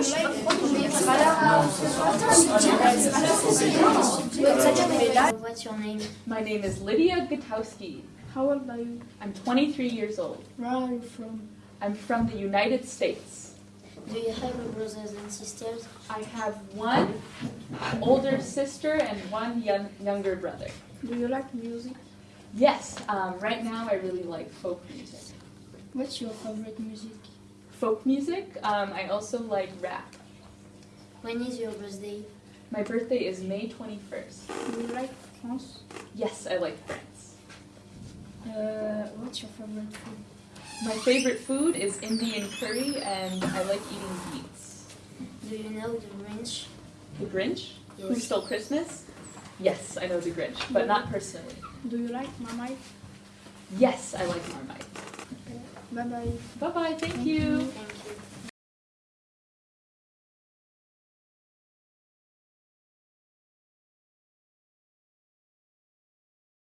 What's your name? My name is Lydia Gutowski. How old are you? I'm 23 years old. Where are you from? I'm from the United States. Do you have brothers and sisters? I have one older sister and one young, younger brother. Do you like music? Yes, um, right now I really like folk music. What's your favorite music? Folk music, um, I also like rap. When is your birthday? My birthday is May 21st. Do you like France? Yes, I like France. Uh, what's your favorite food? My favorite food is Indian curry and I like eating beets. Do you know the Grinch? The Grinch? Who Stole Christmas? Yes, I know the Grinch, but not personally. Do you like Marmite? Yes, I like Marmite. Bye bye. Bye bye, thank you. Thank you.